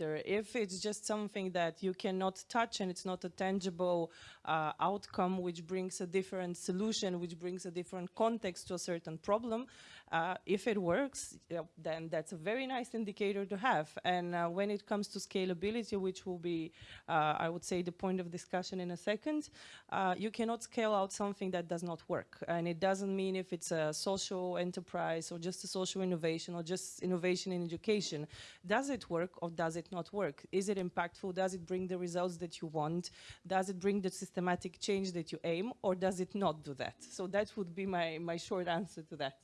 if it's just something that you cannot touch and it's not a tangible uh, outcome which brings a different solution, which brings a different context to a certain problem, uh, if it works, then that's a very nice indicator to have. And uh, when it comes to scalability, which will be, uh, I would say, the point of discussion in a second, uh, you cannot scale out something that does not work. And it doesn't mean if it's a social enterprise or just a social innovation or just innovation in education. Does it work or does it not work? Is it impactful? Does it bring the results that you want? Does it bring the systematic change that you aim or does it not do that? So that would be my, my short answer to that.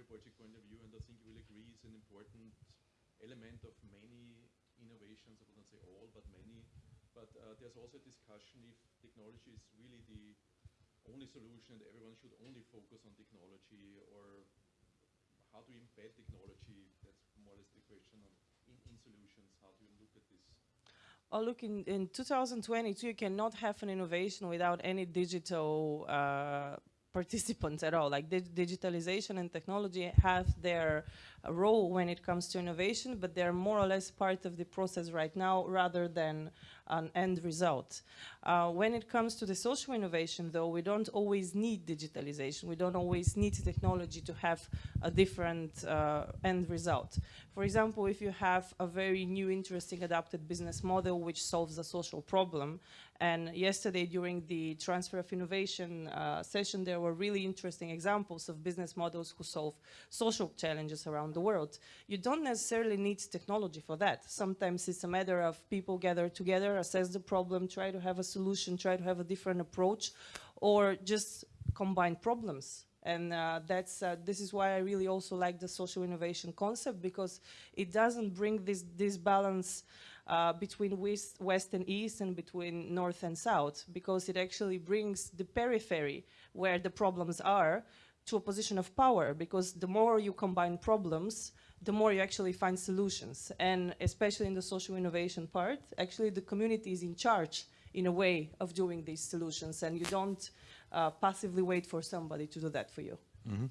Project point of view, and I think you will agree it's an important element of many innovations, I wouldn't say all, but many. But uh, there's also a discussion if technology is really the only solution and everyone should only focus on technology or how to embed technology. That's more or less the question in, in solutions. How do you look at this? Oh, look, in, in 2022, you cannot have an innovation without any digital uh, participants at all. Like digitalization and technology have their role when it comes to innovation, but they're more or less part of the process right now rather than an end result. Uh, when it comes to the social innovation, though, we don't always need digitalization. We don't always need technology to have a different uh, end result. For example, if you have a very new, interesting, adapted business model which solves a social problem, and yesterday during the transfer of innovation uh, session, there were really interesting examples of business models who solve social challenges around the world. You don't necessarily need technology for that. Sometimes it's a matter of people gather together, assess the problem, try to have a solution, try to have a different approach, or just combine problems. And uh, that's uh, this is why I really also like the social innovation concept because it doesn't bring this this balance uh, between west, west and east and between north and south because it actually brings the periphery where the problems are to a position of power because the more you combine problems, the more you actually find solutions. And especially in the social innovation part, actually the community is in charge in a way of doing these solutions and you don't uh, passively wait for somebody to do that for you. Mm -hmm.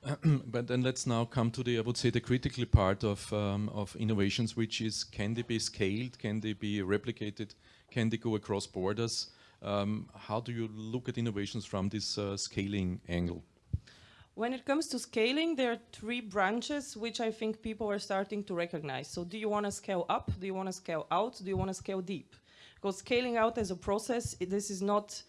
but then let's now come to the, I would say, the critical part of, um, of innovations, which is can they be scaled, can they be replicated, can they go across borders? Um, how do you look at innovations from this uh, scaling angle? When it comes to scaling, there are three branches which I think people are starting to recognize. So do you want to scale up? Do you want to scale out? Do you want to scale deep? Because scaling out as a process, this is not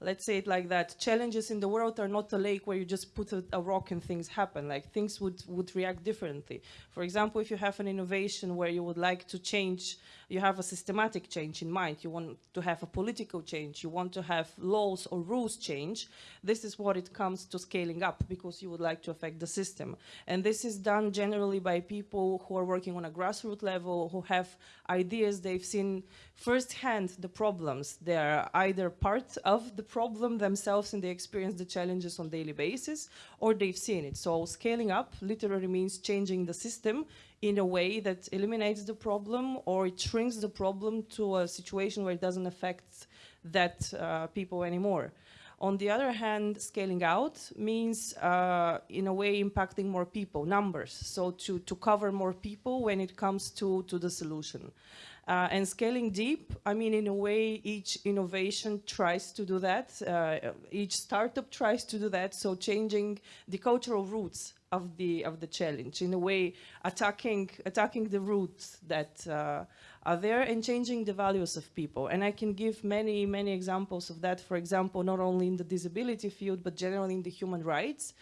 let's say it like that, challenges in the world are not a lake where you just put a, a, rock and things happen. Like things would, would react differently. For example, if you have an innovation where you would like to change you have a systematic change in mind. You want to have a political change. You want to have laws or rules change. This is what it comes to scaling up because you would like to affect the system. And this is done generally by people who are working on a grassroots level, who have ideas. They've seen firsthand the problems. They're either part of the problem themselves and they experience the challenges on daily basis, or they've seen it. So scaling up literally means changing the system in a way that eliminates the problem or it shrinks the problem to a situation where it doesn't affect that uh, people anymore. On the other hand, scaling out means, uh, in a way, impacting more people, numbers. So to, to cover more people when it comes to, to the solution. Uh, and scaling deep, I mean, in a way, each innovation tries to do that. Uh, each startup tries to do that. So changing the cultural roots of the of the challenge. In a way attacking attacking the roots that uh, are there and changing the values of people. And I can give many many examples of that for example not only in the disability field but generally in the human rights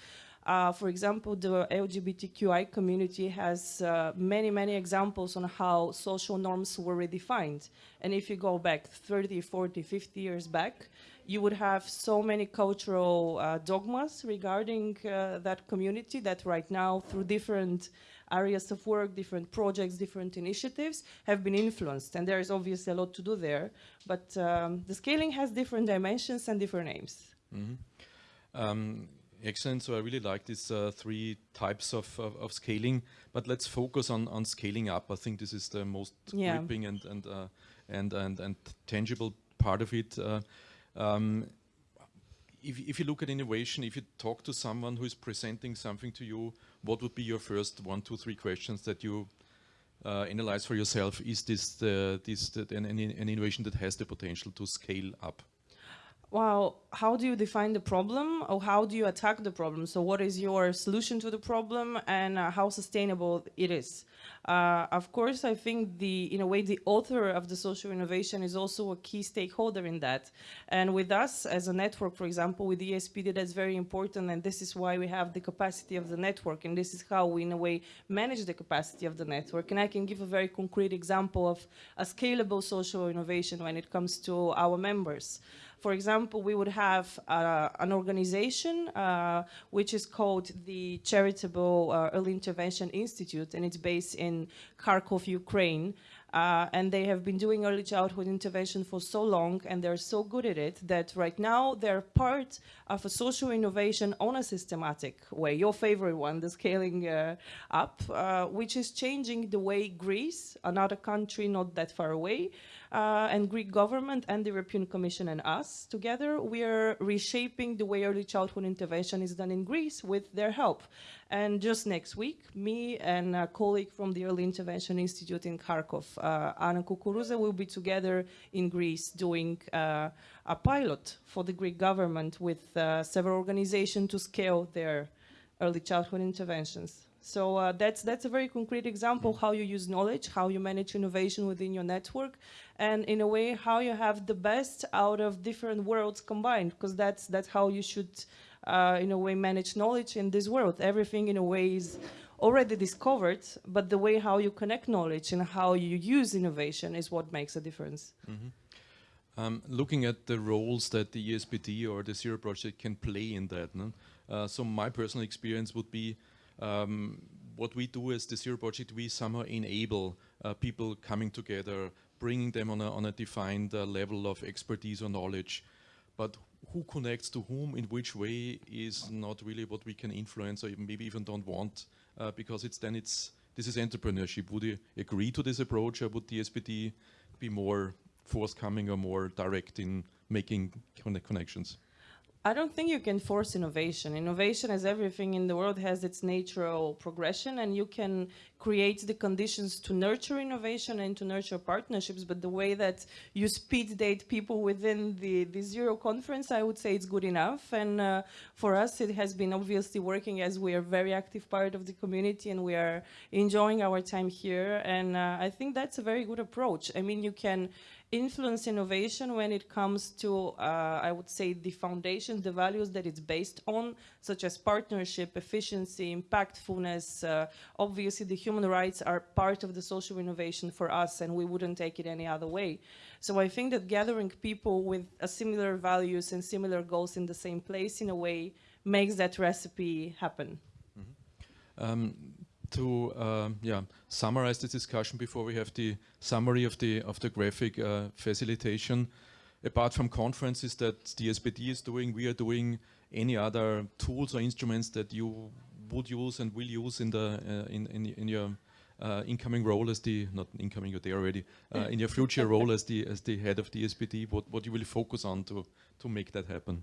uh, for example, the LGBTQI community has uh, many, many examples on how social norms were redefined. And if you go back 30, 40, 50 years back, you would have so many cultural uh, dogmas regarding uh, that community that right now through different areas of work, different projects, different initiatives have been influenced. And there is obviously a lot to do there, but um, the scaling has different dimensions and different aims. Mm -hmm. um, excellent. So I really like these uh, three types of, of, of, scaling, but let's focus on, on scaling up. I think this is the most yeah. gripping and, and, uh, and, and, and tangible part of it. Uh, um, if, if you look at innovation, if you talk to someone who is presenting something to you, what would be your first one, two, three questions that you uh, analyze for yourself? Is this, the, this the, an, an innovation that has the potential to scale up? Well, how do you define the problem or how do you attack the problem? So what is your solution to the problem and uh, how sustainable it is? Uh, of course, I think the, in a way, the author of the social innovation is also a key stakeholder in that. And with us as a network, for example, with EASPD, that's very important. And this is why we have the capacity of the network. And this is how we, in a way, manage the capacity of the network. And I can give a very concrete example of a scalable social innovation when it comes to our members. For example, we would have uh, an organization uh, which is called the Charitable uh, Early Intervention Institute, and it's based in Kharkov, Ukraine. Uh, and they have been doing early childhood intervention for so long and they're so good at it that right now they're part of social innovation on a systematic way. Your favorite one, the scaling uh, up, uh, which is changing the way Greece, another country not that far away, uh, and Greek government and the European Commission and us together, we are reshaping the way early childhood intervention is done in Greece with their help. And just next week, me and a colleague from the Early Intervention Institute in Kharkov, uh, Anna Kukuruza, will be together in Greece doing uh, a pilot for the Greek government with several organizations to scale their early childhood interventions. So uh, that's, that's a very concrete example how you use knowledge, how you manage innovation within your network, and in a way how you have the best out of different worlds combined, because that's, that's how you should, uh, in a way, manage knowledge in this world. Everything, in a way, is already discovered, but the way how you connect knowledge and how you use innovation is what makes a difference. Mm -hmm. Um, looking at the roles that the EASPD or the Zero Project can play in that, no? uh, so my personal experience would be um, what we do as the Zero Project, we somehow enable uh, people coming together, bringing them on a, on a defined uh, level of expertise or knowledge. But who connects to whom in which way is not really what we can influence or maybe even don't want uh, because it's then it's this is entrepreneurship. Would you agree to this approach or would the SPD be more forthcoming or more direct in making connections? I don't think you can force innovation. Innovation, as everything in the world, has its natural progression, and you can create the conditions to nurture innovation and to nurture partnerships. But the way that you speed date people within the, the Zero conference, I would say it's good enough. And uh, for us, it has been obviously working as we are very active part of the community and we are enjoying our time here. And uh, I think that's a very good approach. I mean, you can influence innovation when it comes to, uh, I would say, the foundation, the values that it's based on, such as partnership, efficiency, impactfulness. Uh, obviously, the human rights are part of the social innovation for us, and we wouldn't take it any other way. So I think that gathering people with similar values and similar goals in the same place, in a way, makes that recipe happen. Mm -hmm. um, to um, yeah, summarize the discussion before we have the summary of the of the graphic uh, facilitation. Apart from conferences that the SPD is doing, we are doing any other tools or instruments that you would use and will use in the uh, in, in in your uh, incoming role as the not incoming you're there already uh, in your future role as the as the head of the SPD. What what you will focus on to to make that happen?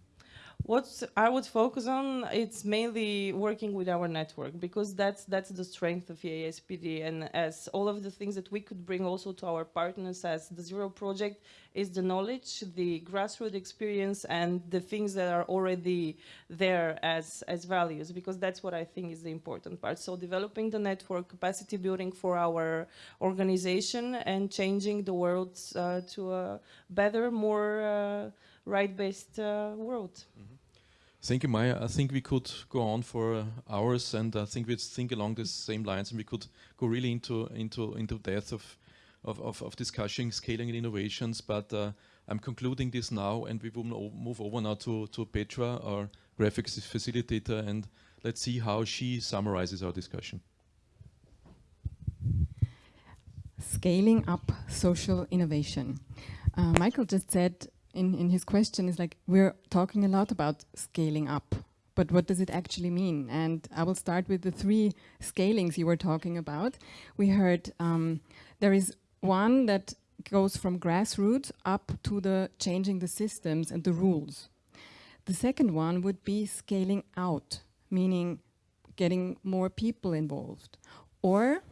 What I would focus on, it's mainly working with our network because that's that's the strength of EASPD and as all of the things that we could bring also to our partners as the Zero Project is the knowledge, the grassroots experience and the things that are already there as, as values because that's what I think is the important part. So developing the network, capacity building for our organization and changing the world uh, to a better, more uh, right-based uh, world. Mm -hmm. Thank you, Maya. I think we could go on for uh, hours, and I think we'd think along the same lines, and we could go really into into into depth of of, of, of discussing scaling and innovations. But uh, I'm concluding this now, and we will move over now to to Petra, our graphics facilitator, and let's see how she summarizes our discussion. Scaling up social innovation. Uh, Michael just said in, in his question is like, we're talking a lot about scaling up, but what does it actually mean? And I will start with the three scalings you were talking about. We heard um, there is one that goes from grassroots up to the changing the systems and the rules. The second one would be scaling out, meaning getting more people involved. Or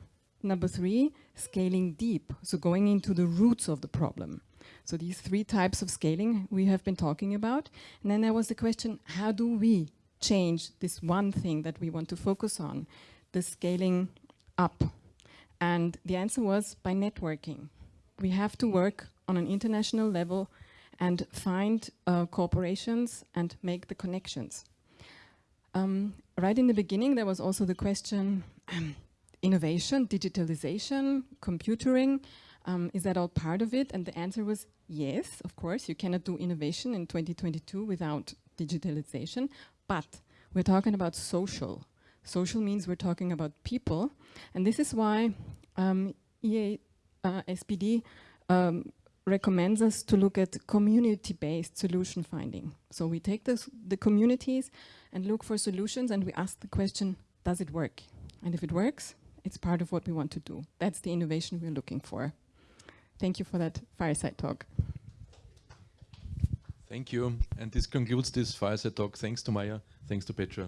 number three, scaling deep, so going into the roots of the problem. So these three types of scaling we have been talking about. And then there was the question, how do we change this one thing that we want to focus on, the scaling up? And the answer was by networking. We have to work on an international level and find uh, corporations and make the connections. Um, right in the beginning, there was also the question, um, innovation, digitalization, computering, um, is that all part of it? And the answer was yes, of course. You cannot do innovation in 2022 without digitalization, but we're talking about social. Social means we're talking about people, and this is why um, EA uh, SPD um, recommends us to look at community-based solution finding. So we take this, the communities and look for solutions and we ask the question, does it work? And if it works, it's part of what we want to do. That's the innovation we're looking for. Thank you for that fireside talk. Thank you. And this concludes this fireside talk. Thanks to Maya. Thanks to Petra.